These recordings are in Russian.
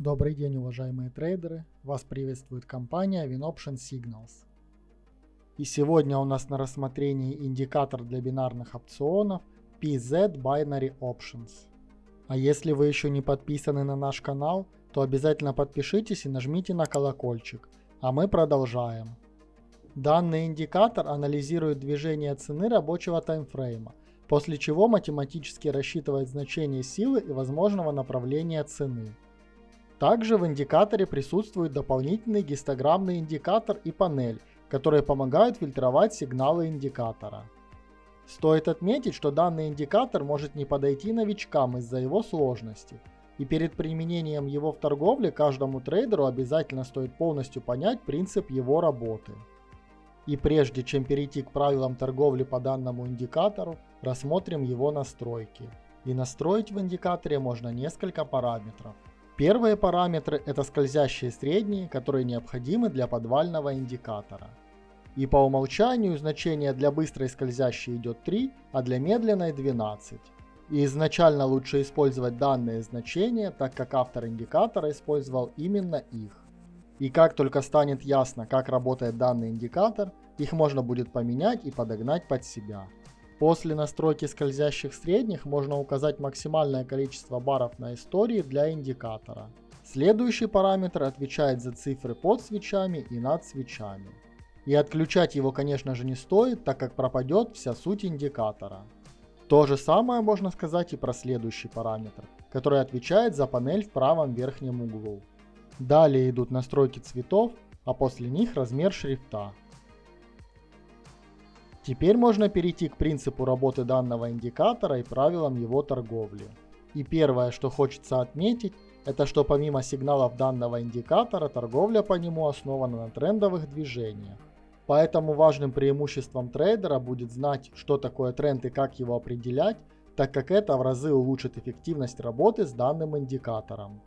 Добрый день, уважаемые трейдеры! Вас приветствует компания WinOption Signals. И сегодня у нас на рассмотрении индикатор для бинарных опционов PZ Binary Options. А если вы еще не подписаны на наш канал, то обязательно подпишитесь и нажмите на колокольчик. А мы продолжаем. Данный индикатор анализирует движение цены рабочего таймфрейма, после чего математически рассчитывает значение силы и возможного направления цены. Также в индикаторе присутствует дополнительный гистограммный индикатор и панель, которые помогают фильтровать сигналы индикатора. Стоит отметить, что данный индикатор может не подойти новичкам из-за его сложности, и перед применением его в торговле каждому трейдеру обязательно стоит полностью понять принцип его работы. И прежде чем перейти к правилам торговли по данному индикатору, рассмотрим его настройки. И настроить в индикаторе можно несколько параметров. Первые параметры это скользящие средние, которые необходимы для подвального индикатора. И по умолчанию значение для быстрой скользящей идет 3, а для медленной 12. И изначально лучше использовать данные значения, так как автор индикатора использовал именно их. И как только станет ясно, как работает данный индикатор, их можно будет поменять и подогнать под себя. После настройки скользящих средних можно указать максимальное количество баров на истории для индикатора. Следующий параметр отвечает за цифры под свечами и над свечами. И отключать его, конечно же, не стоит, так как пропадет вся суть индикатора. То же самое можно сказать и про следующий параметр, который отвечает за панель в правом верхнем углу. Далее идут настройки цветов, а после них размер шрифта. Теперь можно перейти к принципу работы данного индикатора и правилам его торговли. И первое, что хочется отметить, это что помимо сигналов данного индикатора, торговля по нему основана на трендовых движениях. Поэтому важным преимуществом трейдера будет знать, что такое тренд и как его определять, так как это в разы улучшит эффективность работы с данным индикатором.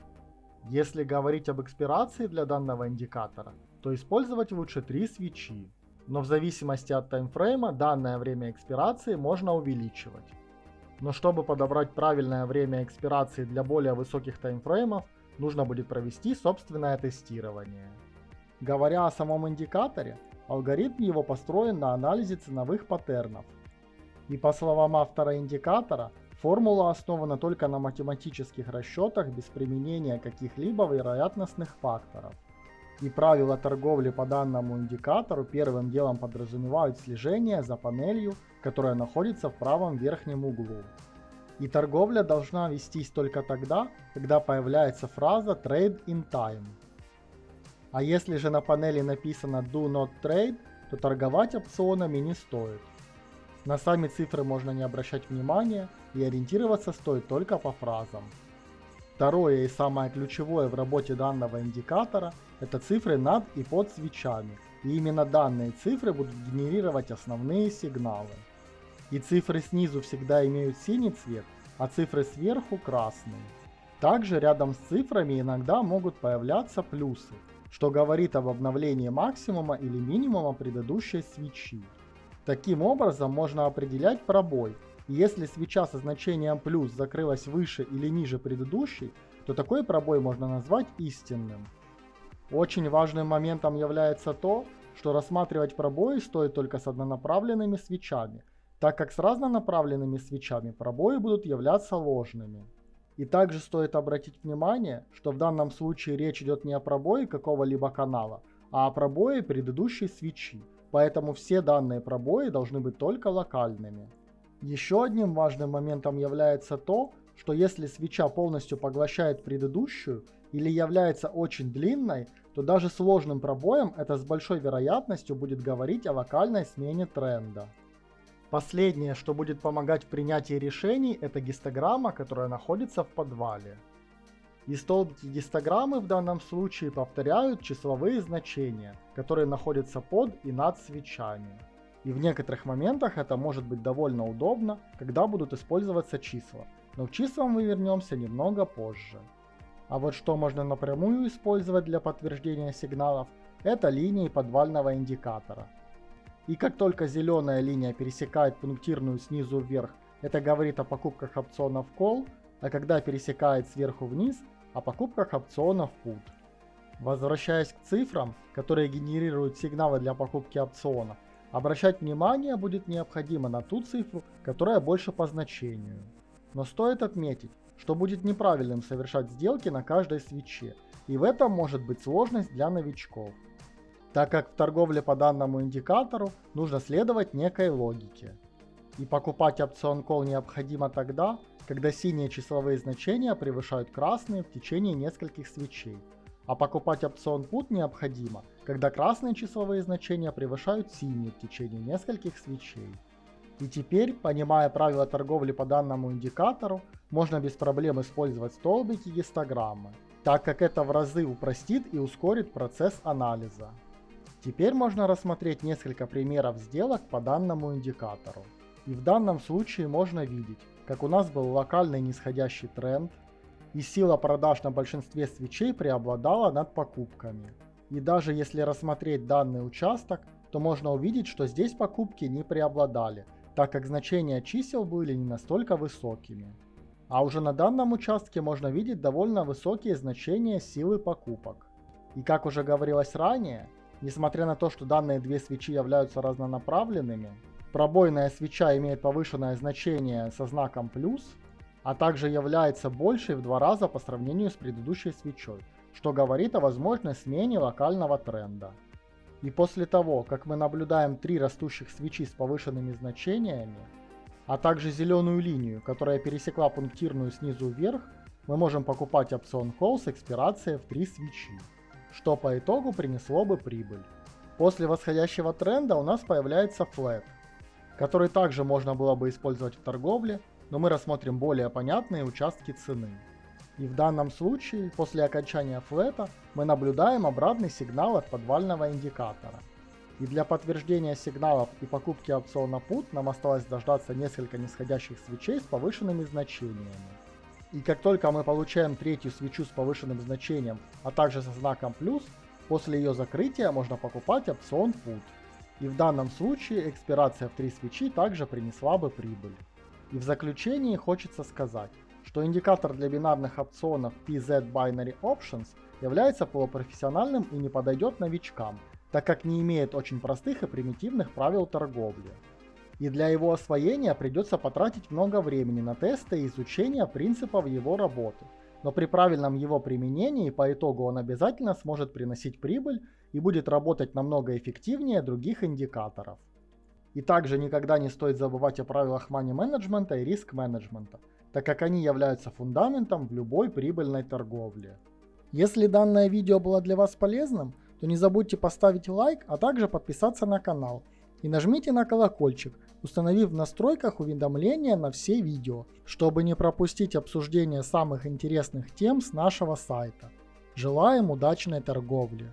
Если говорить об экспирации для данного индикатора, то использовать лучше три свечи но в зависимости от таймфрейма данное время экспирации можно увеличивать. Но чтобы подобрать правильное время экспирации для более высоких таймфреймов, нужно будет провести собственное тестирование. Говоря о самом индикаторе, алгоритм его построен на анализе ценовых паттернов. И по словам автора индикатора, формула основана только на математических расчетах без применения каких-либо вероятностных факторов и правила торговли по данному индикатору первым делом подразумевают слежение за панелью, которая находится в правом верхнем углу. И торговля должна вестись только тогда, когда появляется фраза Trade in Time. А если же на панели написано Do Not Trade, то торговать опционами не стоит. На сами цифры можно не обращать внимания и ориентироваться стоит только по фразам. Второе и самое ключевое в работе данного индикатора – это цифры над и под свечами. И именно данные цифры будут генерировать основные сигналы. И цифры снизу всегда имеют синий цвет, а цифры сверху красный. Также рядом с цифрами иногда могут появляться плюсы, что говорит об обновлении максимума или минимума предыдущей свечи. Таким образом можно определять пробой, если свеча со значением плюс закрылась выше или ниже предыдущей, то такой пробой можно назвать истинным. Очень важным моментом является то, что рассматривать пробои стоит только с однонаправленными свечами, так как с разнонаправленными свечами пробои будут являться ложными. И также стоит обратить внимание, что в данном случае речь идет не о пробое какого-либо канала, а о пробое предыдущей свечи, поэтому все данные пробои должны быть только локальными. Еще одним важным моментом является то, что если свеча полностью поглощает предыдущую или является очень длинной, то даже сложным пробоем это с большой вероятностью будет говорить о локальной смене тренда. Последнее, что будет помогать в принятии решений, это гистограмма, которая находится в подвале. И столбики гистограммы в данном случае повторяют числовые значения, которые находятся под и над свечами. И в некоторых моментах это может быть довольно удобно, когда будут использоваться числа. Но к числам мы вернемся немного позже. А вот что можно напрямую использовать для подтверждения сигналов, это линии подвального индикатора. И как только зеленая линия пересекает пунктирную снизу вверх, это говорит о покупках опционов call, а когда пересекает сверху вниз, о покупках опционов PUT. Возвращаясь к цифрам, которые генерируют сигналы для покупки опционов, обращать внимание будет необходимо на ту цифру, которая больше по значению. Но стоит отметить, что будет неправильным совершать сделки на каждой свече, и в этом может быть сложность для новичков. Так как в торговле по данному индикатору нужно следовать некой логике. И покупать опцион call необходимо тогда, когда синие числовые значения превышают красные в течение нескольких свечей, а покупать опцион put необходимо, когда красные числовые значения превышают синие в течение нескольких свечей. И теперь, понимая правила торговли по данному индикатору, можно без проблем использовать столбики гистограммы, так как это в разы упростит и ускорит процесс анализа. Теперь можно рассмотреть несколько примеров сделок по данному индикатору. И в данном случае можно видеть, как у нас был локальный нисходящий тренд, и сила продаж на большинстве свечей преобладала над покупками. И даже если рассмотреть данный участок, то можно увидеть, что здесь покупки не преобладали, так как значения чисел были не настолько высокими. А уже на данном участке можно видеть довольно высокие значения силы покупок. И как уже говорилось ранее, несмотря на то, что данные две свечи являются разнонаправленными, пробойная свеча имеет повышенное значение со знаком плюс, а также является большей в два раза по сравнению с предыдущей свечой, что говорит о возможной смене локального тренда. И после того, как мы наблюдаем три растущих свечи с повышенными значениями, а также зеленую линию, которая пересекла пунктирную снизу вверх, мы можем покупать опцион Call с экспирацией в 3 свечи, что по итогу принесло бы прибыль. После восходящего тренда у нас появляется флет, который также можно было бы использовать в торговле, но мы рассмотрим более понятные участки цены. И в данном случае, после окончания флета, мы наблюдаем обратный сигнал от подвального индикатора. И для подтверждения сигналов и покупки опциона PUT нам осталось дождаться несколько нисходящих свечей с повышенными значениями. И как только мы получаем третью свечу с повышенным значением, а также со знаком плюс, после ее закрытия можно покупать опцион PUT. И в данном случае экспирация в 3 свечи также принесла бы прибыль. И в заключении хочется сказать, что индикатор для бинарных опционов PZ Binary Options является полупрофессиональным и не подойдет новичкам, так как не имеет очень простых и примитивных правил торговли. И для его освоения придется потратить много времени на тесты и изучение принципов его работы. Но при правильном его применении по итогу он обязательно сможет приносить прибыль и будет работать намного эффективнее других индикаторов. И также никогда не стоит забывать о правилах money менеджмента и риск менеджмента, так как они являются фундаментом в любой прибыльной торговле. Если данное видео было для вас полезным, то не забудьте поставить лайк, а также подписаться на канал. И нажмите на колокольчик, установив в настройках уведомления на все видео, чтобы не пропустить обсуждение самых интересных тем с нашего сайта. Желаем удачной торговли!